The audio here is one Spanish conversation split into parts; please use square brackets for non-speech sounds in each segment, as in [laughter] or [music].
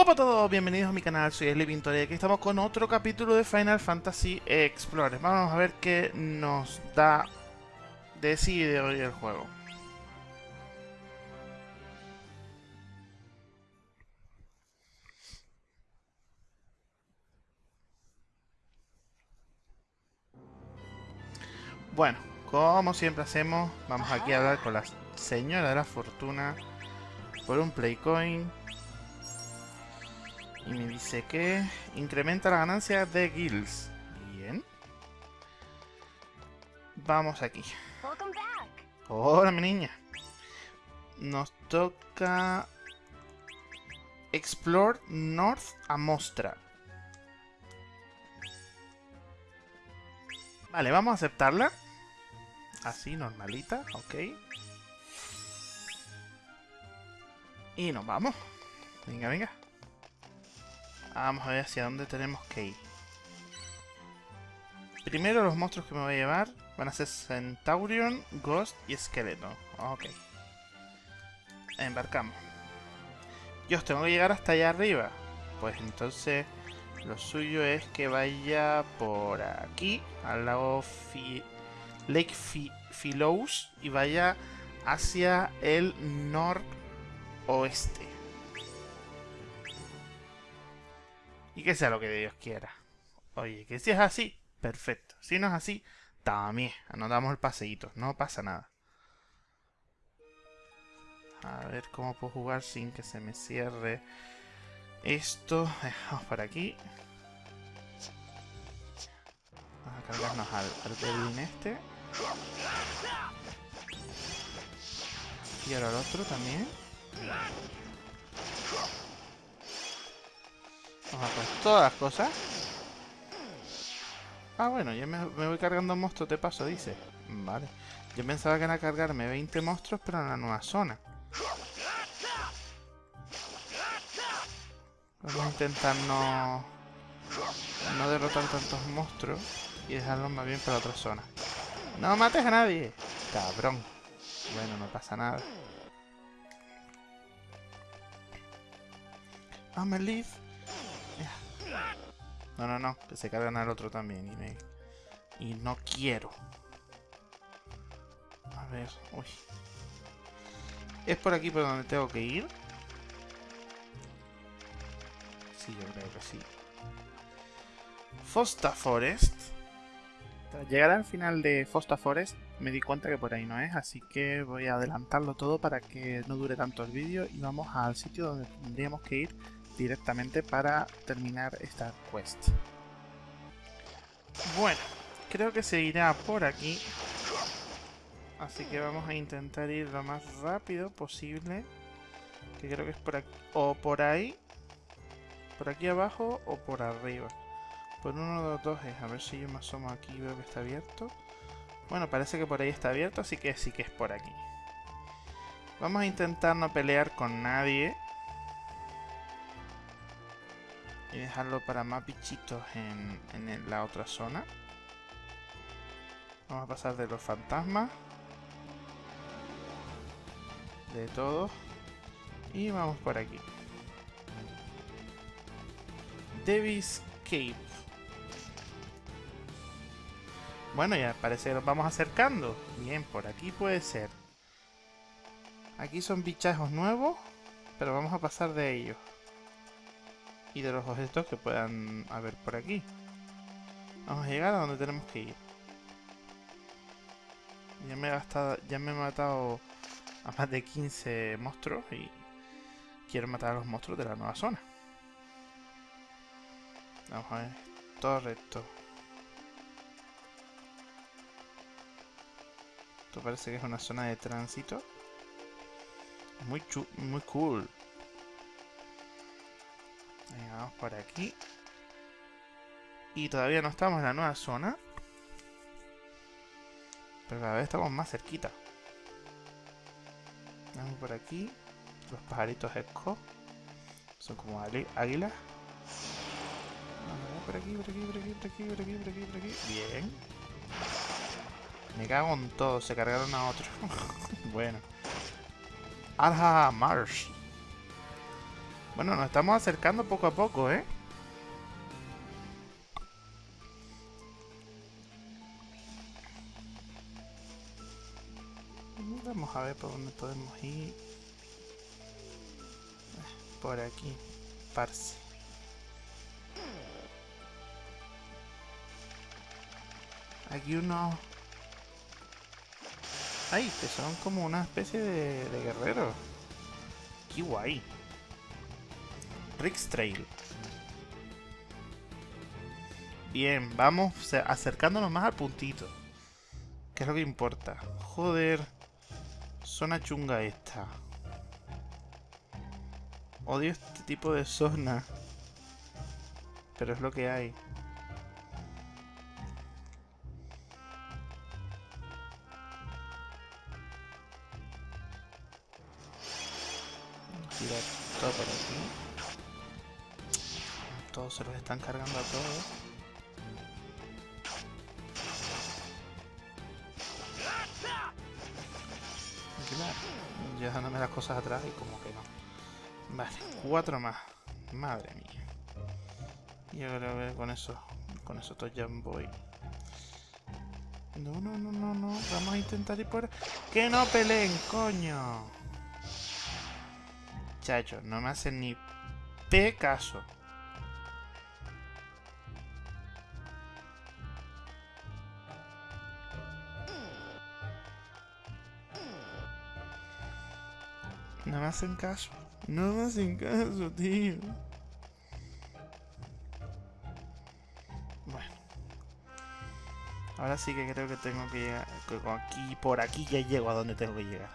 Hola a todos, bienvenidos a mi canal, soy Eli Pintor y aquí estamos con otro capítulo de Final Fantasy Explorer. Vamos a ver qué nos da de sí de hoy el juego. Bueno, como siempre hacemos, vamos aquí a hablar con la señora de la fortuna por un Playcoin. Y me dice que incrementa la ganancia de guilds. Bien. Vamos aquí. Hola, mi niña. Nos toca Explore North Amostra. Vale, vamos a aceptarla. Así, normalita, ok. Y nos vamos. Venga, venga. Vamos a ver hacia dónde tenemos que ir. Primero los monstruos que me voy a llevar van a ser Centaurion, Ghost y Esqueleto. Ok. Embarcamos. Yo tengo que llegar hasta allá arriba. Pues entonces lo suyo es que vaya por aquí, al lago Lake Philous y vaya hacia el noroeste. Y que sea lo que Dios quiera. Oye, que si es así, perfecto. Si no es así, también. Anotamos el paseíto, no pasa nada. A ver cómo puedo jugar sin que se me cierre esto. Vamos por aquí. Vamos a cargarnos al, al este. Y ahora el otro también. Vamos a poner todas las cosas. Ah, bueno, ya me, voy cargando monstruos de paso, dice. Vale. Yo pensaba que era cargarme 20 monstruos, pero en la nueva zona. Vamos a intentar no... No derrotar tantos monstruos y dejarlos más bien para otra zona. ¡No mates a nadie! Cabrón. Bueno, no pasa nada. I'm a leaf. No, no, no. Que se cargan al otro también. Y, me... y no quiero. A ver. Uy. ¿Es por aquí por donde tengo que ir? Sí, yo creo que sí. Fosta Forest. Tras llegar al final de Fosta Forest me di cuenta que por ahí no es, así que voy a adelantarlo todo para que no dure tanto el vídeo y vamos al sitio donde tendríamos que ir directamente para terminar esta quest. Bueno, creo que se irá por aquí. Así que vamos a intentar ir lo más rápido posible. Que creo que es por aquí. O por ahí. Por aquí abajo o por arriba. Por uno de los dos es. A ver si yo me asomo aquí y veo que está abierto. Bueno, parece que por ahí está abierto, así que sí que es por aquí. Vamos a intentar no pelear con nadie y dejarlo para más bichitos en, la otra zona. Vamos a pasar de los fantasmas. De todos. Y vamos por aquí. Devil's Cave. Bueno, ya parece que nos vamos acercando. Bien, por aquí puede ser. Aquí son bichajos nuevos, pero vamos a pasar de ellos y de los objetos que puedan haber por aquí. Vamos a llegar a donde tenemos que ir. Ya me he gastado, ya me he matado a más de 15 monstruos y quiero matar a los monstruos de la nueva zona. Vamos a ver, todo recto. Esto parece que es una zona de tránsito. Muy, muy cool. Vamos por aquí. Y todavía no estamos en la nueva zona. Pero cada vez estamos más cerquita. Vamos por aquí. Los pajaritos esco. Son como águilas. Vamos por aquí, por aquí, por aquí, por aquí, por aquí, por aquí, por aquí. Bien. Me cago en todo. Se cargaron a otro. [laughs] bueno. Arha Marsh. Bueno, nos estamos acercando poco a poco, ¿eh? Vamos a ver por dónde podemos ir. Por aquí. Parse. Aquí uno... Ay, que son como una especie de, de guerrero. Qué guay. Rick's Trail. Bien, vamos acercándonos más al puntito. Que es lo que importa. Joder. Zona chunga esta. Odio este tipo de zona. Pero es lo que hay. Todo aquí. Se los están cargando a todos. Ya dejándome las cosas atrás y como que no. Vale, cuatro más. Madre mía. Y ahora con eso. Con eso todo ya voy. No, no, no, no, no. Vamos a intentar ir por... ¡Que no peleen, coño! Chacho, no me hacen ni pe caso. No me hacen caso. No me hacen caso, tío. Bueno. Ahora sí que creo que tengo que llegar. Aquí, por aquí ya llego a donde tengo que llegar.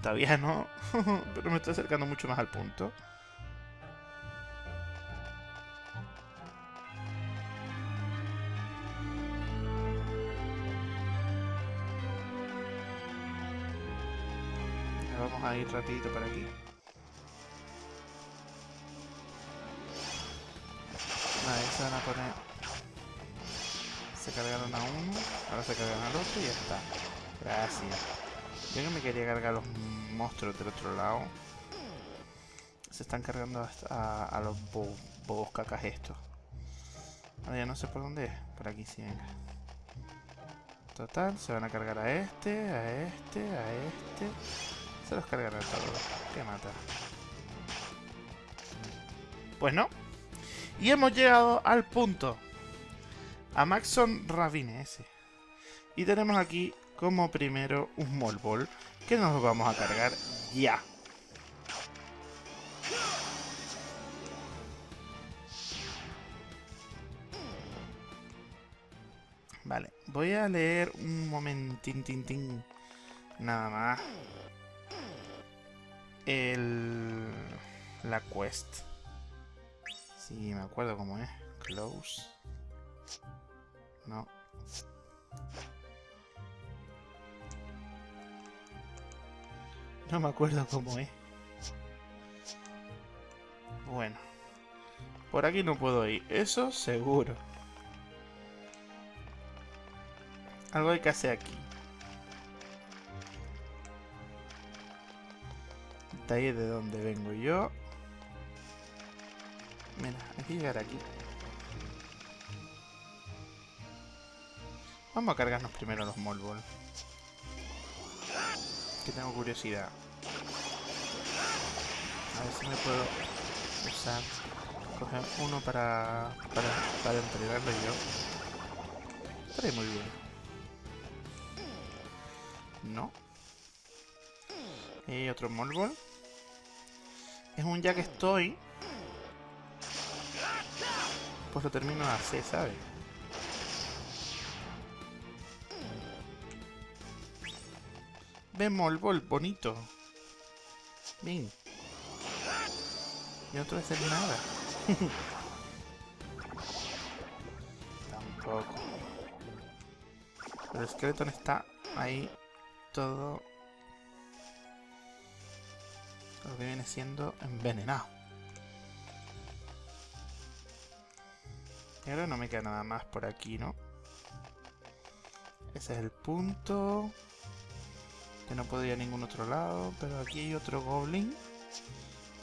Todavía no. [laughs] Pero me estoy acercando mucho más al punto. Vamos a ir rapidito para aquí. Vale, se van a poner... Se cargaron a uno, ahora se cargan al otro y ya está. Gracias. Yo no me quería cargar los monstruos del otro lado. Se están cargando a, a los bobos cacas estos. Ahora ya no sé por dónde es. Por aquí sí, venga. Total, se van a cargar a este, a este, a este. Se los cargarán todos. Que mata. Pues no. Y hemos llegado al punto. A Maxon Ravine ese. Y tenemos aquí como primero un Molbol que nos vamos a cargar ya. Vale, voy a leer un momentín, tin, tin, nada más el la quest. Sí, me acuerdo cómo es. Close. No. No me acuerdo cómo es. Bueno. Por aquí no puedo ir. Eso seguro. Algo hay que hacer aquí. Ahí de donde vengo yo. Mira, hay que llegar aquí. Vamos a cargarnos primero los Molbol. Que tengo curiosidad. A ver si me puedo usar. Coger uno para, para, para entregarlo yo. Estaré muy bien. No. Y otro Molbol es un ya que estoy, pues lo termino de hacer, ¿sabes? Vemos el bol bonito. Bien. Y no te voy a nada. [laughs] Tampoco. El esqueleto está ahí todo lo viene siendo envenenado. Y ahora no me queda nada más por aquí, ¿no? Ese es el punto. Que no puedo ir a ningún otro lado. Pero aquí hay otro goblin.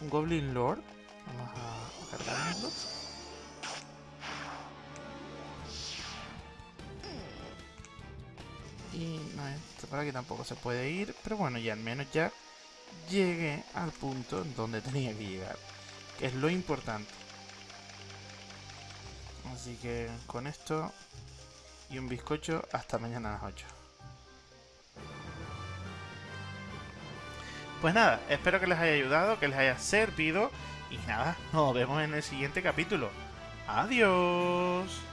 Un Goblin Lord. Vamos a cargarlo. Y no, es para que tampoco se puede ir. Pero bueno, ya al menos ya llegué al punto donde tenía que llegar. Que es lo importante. Así que con esto y un bizcocho hasta mañana a las 8. Pues nada, espero que les haya ayudado, que les haya servido. Y nada, nos vemos en el siguiente capítulo. Adiós.